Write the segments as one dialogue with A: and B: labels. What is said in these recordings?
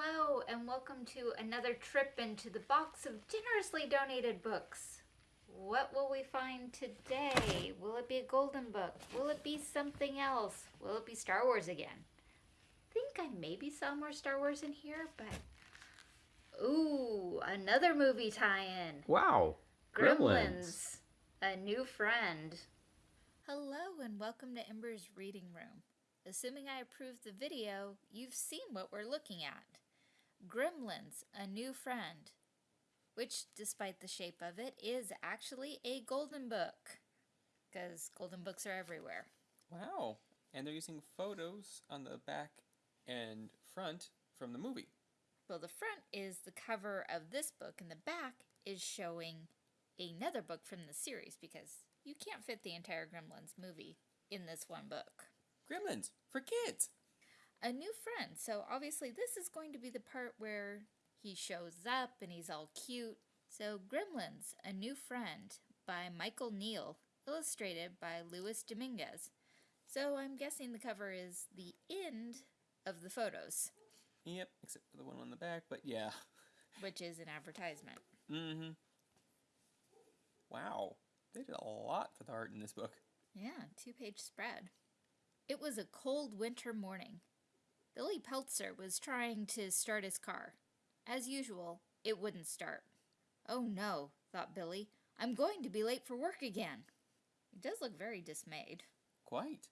A: Hello, and welcome to another trip into the box of generously donated books. What will we find today? Will it be a golden book? Will it be something else? Will it be Star Wars again? I think I maybe saw more Star Wars in here, but. Ooh, another movie tie in.
B: Wow.
A: Gremlins. A new friend. Hello, and welcome to Ember's Reading Room. Assuming I approve the video, you've seen what we're looking at. Gremlins, a new friend. Which, despite the shape of it, is actually a golden book. Because golden books are everywhere.
C: Wow. And they're using photos on the back and front from the movie.
A: Well, the front is the cover of this book, and the back is showing another book from the series because you can't fit the entire Gremlins movie in this one book.
C: Gremlins for kids.
A: A new friend. So obviously, this is going to be the part where he shows up and he's all cute. So, Gremlins, A New Friend by Michael Neal, illustrated by Luis Dominguez. So, I'm guessing the cover is the end of the photos,
C: Yep, except for the one on the back, but yeah.
A: which is an advertisement.
C: Mm-hmm. Wow. They did a lot for the art in this book.
A: Yeah, two page spread. It was a cold winter morning. Billy Peltzer was trying to start his car. As usual, it wouldn't start. Oh no, thought Billy. I'm going to be late for work again. He does look very dismayed.
C: Quite.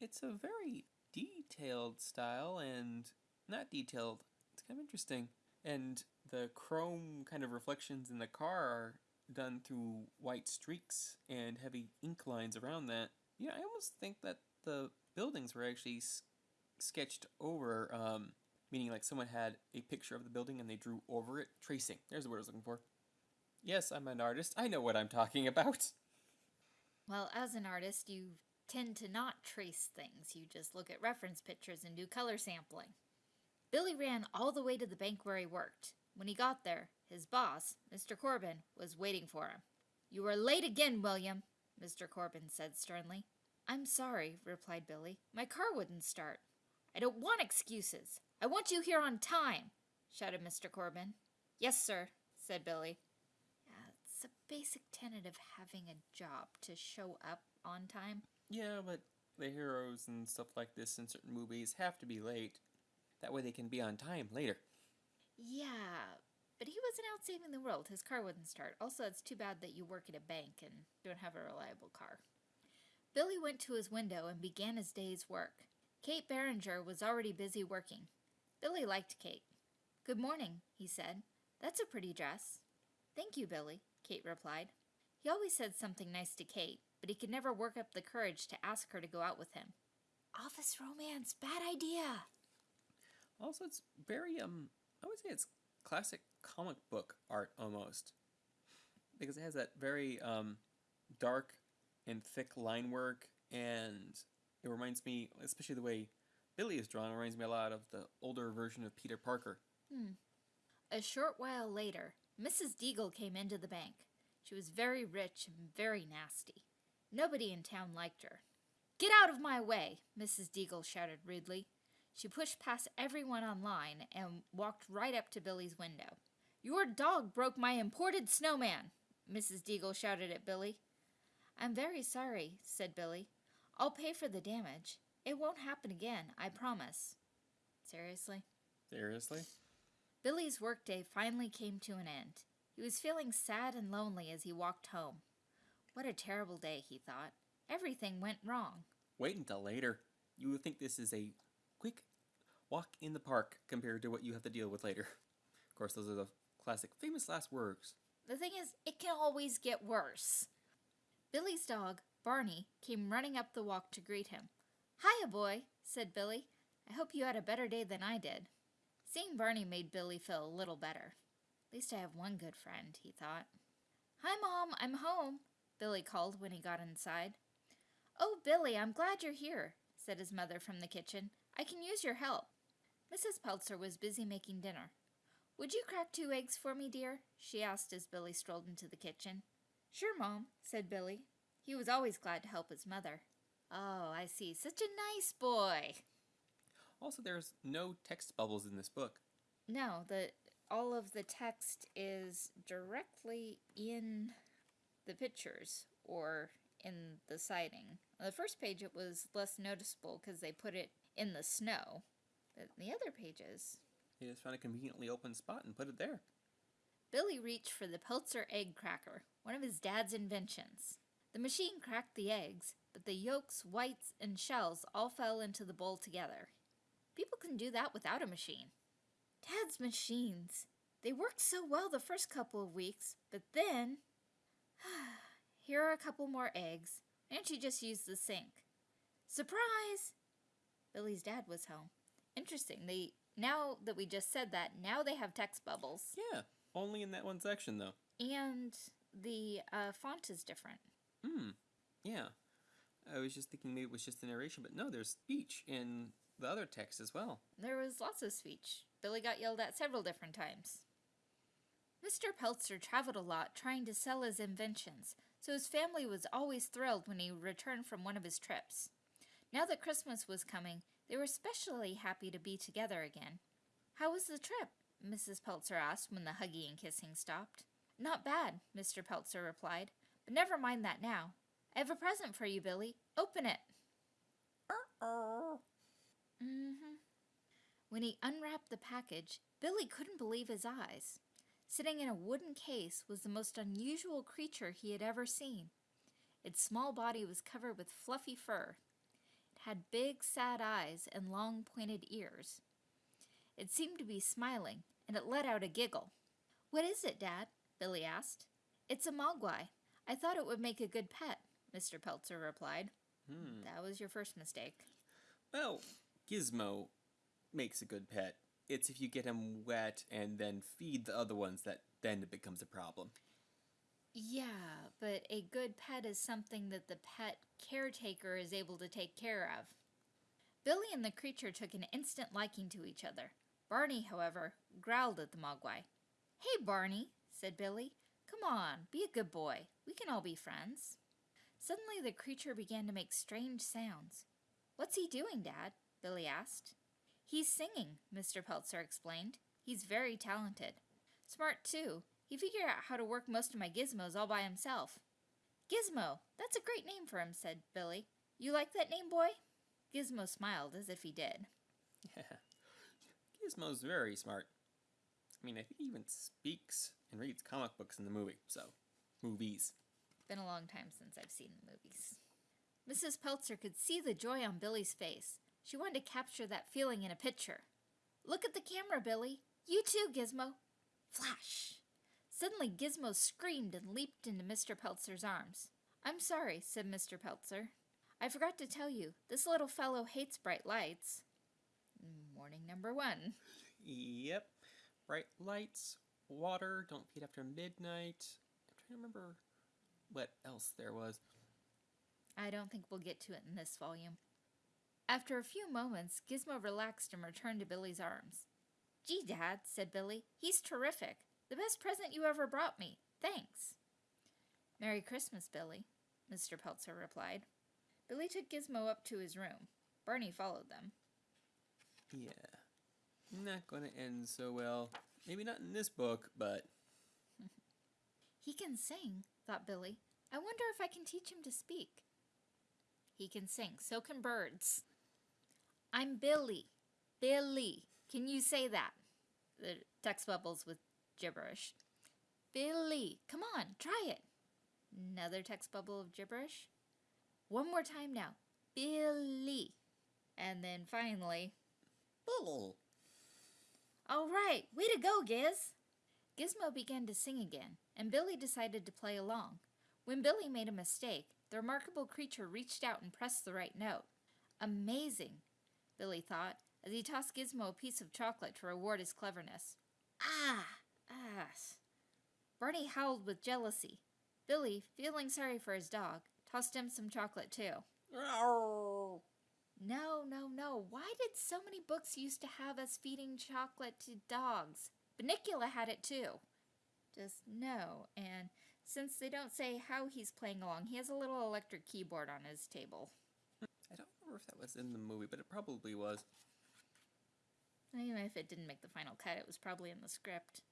C: It's a very detailed style and not detailed. It's kind of interesting. And the chrome kind of reflections in the car are done through white streaks and heavy ink lines around that. Yeah, I almost think that the buildings were actually sketched over, um, meaning like someone had a picture of the building and they drew over it. Tracing. There's the word I was looking for. Yes, I'm an artist. I know what I'm talking about.
A: Well, as an artist, you tend to not trace things. You just look at reference pictures and do color sampling. Billy ran all the way to the bank where he worked. When he got there, his boss, Mr. Corben, was waiting for him. You are late again, William, Mr. Corben said sternly. I'm sorry, replied Billy. My car wouldn't start. I don't want excuses. I want you here on time, shouted Mr. Corben. Yes, sir, said Billy. Yeah, it's a basic tenet of having a job to show up on time.
C: Yeah, but the heroes and stuff like this in certain movies have to be late. That way they can be on time later.
A: Yeah, but he wasn't out saving the world. His car wouldn't start. Also, it's too bad that you work at a bank and don't have a reliable car. Billy went to his window and began his day's work. Kate Beringer was already busy working. Billy liked Kate. Good morning, he said. That's a pretty dress. Thank you, Billy, Kate replied. He always said something nice to Kate, but he could never work up the courage to ask her to go out with him. Office romance, bad idea.
C: Also, it's very, um, I would say it's classic comic book art almost. Because it has that very, um, dark and thick line work, and it reminds me, especially the way Billy is drawn, reminds me a lot of the older version of Peter Parker. Hmm.
A: A short while later, Mrs. Deagle came into the bank. She was very rich and very nasty. Nobody in town liked her. Get out of my way, Mrs. Deagle shouted rudely. She pushed past everyone on line and walked right up to Billy's window. Your dog broke my imported snowman, Mrs. Deagle shouted at Billy. I'm very sorry, said Billy. I'll pay for the damage. It won't happen again, I promise. Seriously?
C: Seriously?
A: Billy's workday finally came to an end. He was feeling sad and lonely as he walked home. What a terrible day, he thought. Everything went wrong.
C: Wait until later. You will think this is a quick walk in the park compared to what you have to deal with later. Of course, those are the classic famous last words.
A: The thing is, it can always get worse. Billy's dog, Barney, came running up the walk to greet him. Hiya, boy, said Billy. I hope you had a better day than I did. Seeing Barney made Billy feel a little better. At least I have one good friend, he thought. Hi, Mom, I'm home, Billy called when he got inside. Oh, Billy, I'm glad you're here, said his mother from the kitchen. I can use your help. Mrs. Peltzer was busy making dinner. Would you crack two eggs for me, dear? she asked as Billy strolled into the kitchen. Sure, Mom, said Billy. He was always glad to help his mother. Oh, I see. Such a nice boy.
C: Also, there's no text bubbles in this book.
A: No, the all of the text is directly in the pictures or in the siding. On the first page, it was less noticeable because they put it in the snow. But in the other pages,
C: He just found a conveniently open spot and put it there.
A: Billy reached for the Peltzer egg cracker, one of his dad's inventions. The machine cracked the eggs, but the yolks, whites, and shells all fell into the bowl together. People can do that without a machine. Dad's machines. They worked so well the first couple of weeks, but then. Here are a couple more eggs. And don't just used the sink? Surprise! Billy's dad was home. Interesting. They now that we just said that, now they have text bubbles.
C: Yeah, only in that one section though.
A: And the uh, font is different.
C: Hmm. Yeah. I was just thinking maybe it was just the narration, but no, there's speech in the other text as well.
A: There was lots of speech. Billy got yelled at several different times. Mr. Peltzer traveled a lot trying to sell his inventions, so his family was always thrilled when he returned from one of his trips. Now that Christmas was coming, they were especially happy to be together again. How was the trip? Mrs. Peltzer asked when the hugging and kissing stopped. Not bad, Mr. Peltzer replied, but never mind that now. I have a present for you, Billy. Open it. Mm-hmm. When he unwrapped the package, Billy couldn't believe his eyes. Sitting in a wooden case was the most unusual creature he had ever seen. Its small body was covered with fluffy fur. It had big, sad eyes and long, pointed ears. It seemed to be smiling, and it let out a giggle. What is it, Dad? Billy asked. It's a mogwai. I thought it would make a good pet, Mr. Peltzer replied.
C: Hmm.
A: That was your first mistake.
C: Well, Gizmo makes a good pet. It's if you get him wet and then feed the other ones that then it becomes a problem.
A: Yeah, but a good pet is something that the pet caretaker is able to take care of. Billy and the creature took an instant liking to each other. Barney, however, growled at the mogwai. Hey, Barney, said Billy. Come on, be a good boy. We can all be friends. Suddenly, the creature began to make strange sounds. What's he doing, Dad? Billy asked. He's singing, Mr. Peltzer explained. He's very talented. Smart, too. He figured out how to work most of my gizmos all by himself. Gizmo! That's a great name for him, said Billy. You like that name, boy? Gizmo smiled as if he did. Yeah.
C: Gizmo's very smart. I mean, I think he even speaks and reads comic books in the movie, so. Movies.
A: Been a long time since I've seen the movies. Mrs. Peltzer could see the joy on Billy's face. She wanted to capture that feeling in a picture. Look at the camera, Billy. You too, Gizmo. Flash! Suddenly, Gizmo screamed and leaped into Mr. Peltzer's arms. I'm sorry, said Mr. Peltzer. I forgot to tell you, this little fellow hates bright lights. Warning number one.
C: Yep. Bright lights, water, don't feed after midnight. I'm trying to remember what else there was.
A: I don't think we'll get to it in this volume. After a few moments, Gizmo relaxed and returned to Billy's arms. Gee, Dad, said Billy, he's terrific. The best present you ever brought me. Thanks. Merry Christmas, Billy, Mr. Peltzer replied. Billy took Gizmo up to his room. Barney followed them.
C: Yeah. Not gonna end so well. Maybe not in this book, but
A: He can sing, thought Billy. I wonder if I can teach him to speak. He can sing, so can birds. I'm Billy. Billy. Can you say that? The text bubbles with gibberish. Billy. Come on, try it. Another text bubble of gibberish. One more time now. Billy. And then finally,
C: Billy.
A: All right, way to go, Giz. Gizmo began to sing again, and Billy decided to play along. When Billy made a mistake, the remarkable creature reached out and pressed the right note. Amazing, Billy thought, as he tossed Gizmo a piece of chocolate to reward his cleverness. Ah, ass. Barney howled with jealousy. Billy, feeling sorry for his dog, tossed him some chocolate too. No, no, no. Why did so many books used to have us feeding chocolate to dogs? Bunnicula had it too. Just no. And since they don't say how he's playing along, he has a little electric keyboard on his table.
C: I don't remember if that was in the movie, but it probably was.
A: Even if it didn't make the final cut, it was probably in the script.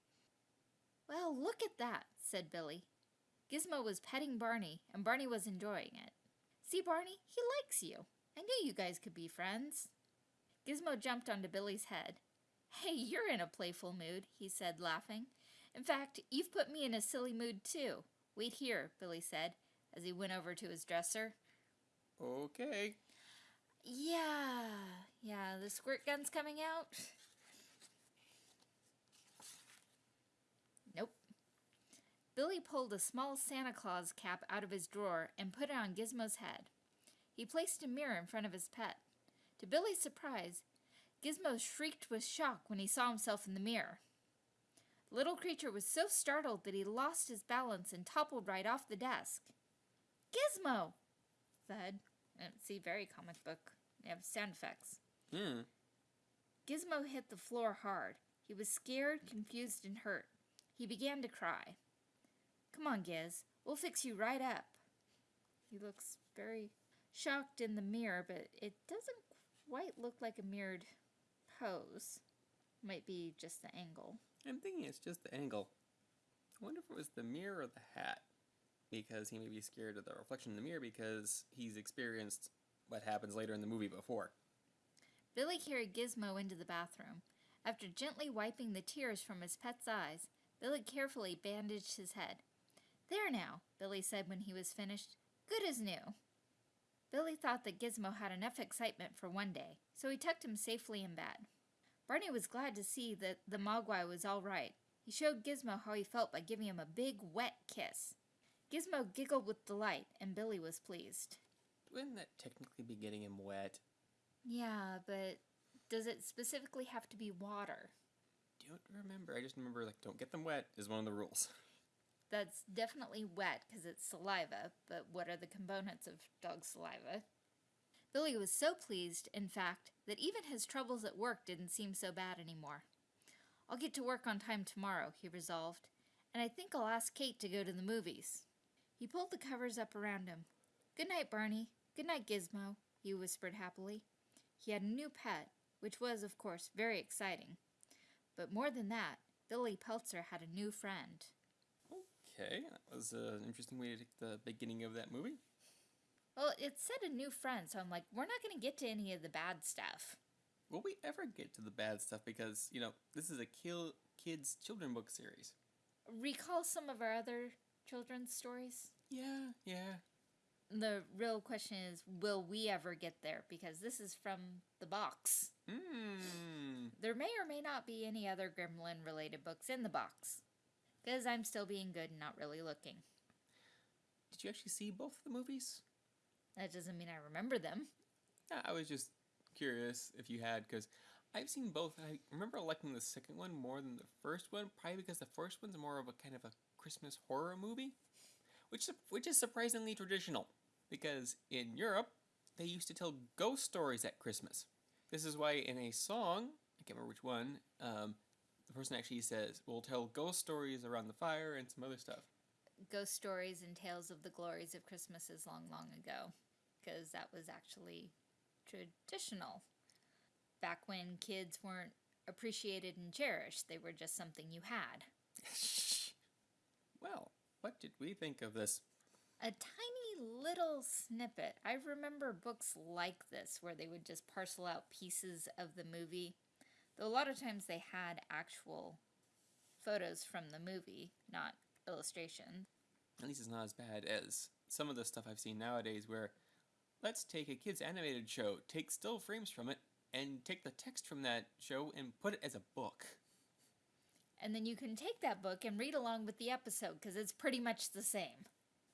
A: Well, look at that, said Billy. Gizmo was petting Barney, and Barney was enjoying it. See, Barney, he likes you. I knew you guys could be friends. Gizmo jumped onto Billy's head. Hey, you're in a playful mood, he said, laughing. In fact, you've put me in a silly mood too. Wait here, Billy said, as he went over to his dresser.
C: Okay.
A: Yeah, yeah, the squirt gun's coming out. Nope. Billy pulled a small Santa Claus cap out of his drawer and put it on Gizmo's head. He placed a mirror in front of his pet. To Billy's surprise, Gizmo shrieked with shock when he saw himself in the mirror. The little creature was so startled that he lost his balance and toppled right off the desk. Gizmo! Thud. See, very comic book. They have sound effects.
C: Hmm.
A: Gizmo hit the floor hard. He was scared, confused, and hurt. He began to cry. Come on, Giz. We'll fix you right up. He looks very shocked in the mirror, but it doesn't quite look like a mirrored pose. Might be just the angle.
C: I'm thinking it's just the angle. I wonder if it was the mirror or the hat. Because he may be scared of the reflection in the mirror because he's experienced what happens later in the movie before.
A: Billy carried Gizmo into the bathroom. After gently wiping the tears from his pet's eyes, Billy carefully bandaged his head. There now, Billy said when he was finished. Good as new. Billy thought that Gizmo had enough excitement for one day, so he tucked him safely in bed. Barney was glad to see that the Mogwai was all right. He showed Gizmo how he felt by giving him a big, wet kiss. Gizmo giggled with delight, and Billy was pleased.
C: Wouldn't that technically be getting him wet?
A: Yeah, but does it specifically have to be water?
C: Don't remember. I just remember, like, don't get them wet is one of the rules.
A: That's definitely wet because it's saliva, but what are the components of dog saliva? Billy was so pleased, in fact, that even his troubles at work didn't seem so bad anymore. I'll get to work on time tomorrow, he resolved, and I think I'll ask Kate to go to the movies. He pulled the covers up around him. Good night, Barney. Good night, Gizmo, he whispered happily. He had a new pet, which was, of course, very exciting. But more than that, Billy Peltzer had a new friend.
C: Okay, that was uh, an interesting way to take the beginning of that movie.
A: Well, it said a new friend, so I'm like, we're not going to get to any of the bad stuff.
C: Will we ever get to the bad stuff? Because, you know, this is a kill kids children book series.
A: Recall some of our other children's stories?
C: Yeah, yeah.
A: The real question is, will we ever get there? Because this is from the box.
C: Hmm.
A: There may or may not be any other Gremlin related books in the box. Because I'm still being good and not really looking.
C: Did you actually see both of the movies?
A: That doesn't mean I remember them.
C: Yeah, I was just curious if you had, because I've seen both. I remember liking the second one more than the first one, probably because the first one's more of a kind of a Christmas horror movie, which which is surprisingly traditional. Because in Europe, they used to tell ghost stories at Christmas. This is why in a song, I can't remember which one, um, person actually says, "We'll tell ghost stories around the fire and some other stuff."
A: Ghost stories and tales of the glories of Christmases long, long ago, because that was actually traditional. Back when kids weren't appreciated and cherished, they were just something you had.
C: well, what did we think of this?
A: A tiny little snippet. I remember books like this where they would just parcel out pieces of the movie. Though a lot of times they had actual photos from the movie, not illustrations.
C: At least it's not as bad as some of the stuff I've seen nowadays where let's take a kids animated show, take still frames from it, and take the text from that show and put it as a book.
A: And then you can take that book and read along with the episode because it's pretty much the same,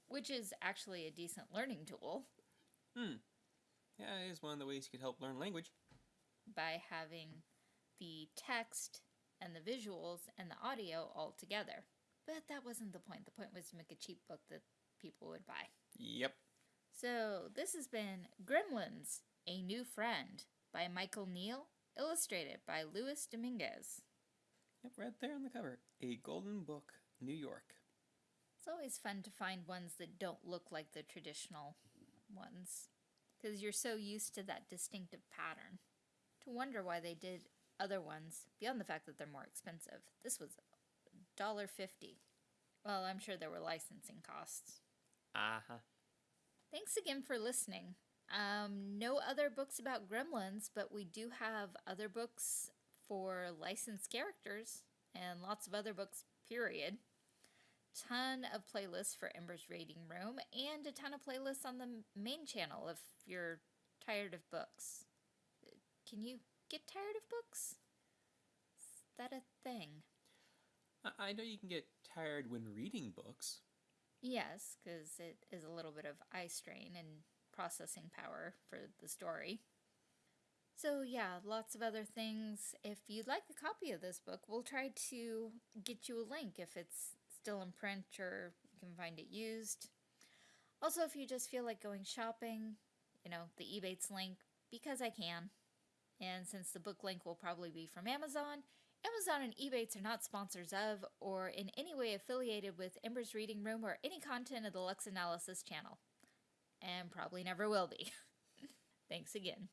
A: which is actually a decent learning tool.
C: Hmm. Yeah, it is one of the ways you could help learn language.
A: By having the text and the visuals and the audio all together. But that wasn't the point. The point was to make a cheap book that people would buy.
C: Yep.
A: So this has been Gremlins, A New Friend by Michael Neal, illustrated by Luis Dominguez.
C: Yep, right there on the cover. A Golden Book, New York.
A: It's always fun to find ones that don't look like the traditional ones because you're so used to that distinctive pattern. To wonder why they did other ones beyond the fact that they're more expensive. This was $1.50. Well, I'm sure there were licensing costs.
C: Uh huh.
A: Thanks again for listening. Um, no other books about gremlins, but we do have other books for licensed characters and lots of other books, period. Ton of playlists for Ember's Reading Room and a ton of playlists on the main channel if you're tired of books. Can you get tired of books? Is that a thing?
C: I, know you can get tired when reading books.
A: Yes, because it is a little bit of eye strain and processing power for the story. So, yeah, lots of other things. If you'd like a copy of this book, we'll try to get you a link if it's still in print or you can find it used. Also, if you just feel like going shopping, you know, the Ebates link, because I can. And since the book link will probably be from Amazon, Amazon and Ebates are not sponsors of or in any way affiliated with Ember's Reading Room or any content of the Lux Analysis channel. And probably never will be. Thanks again.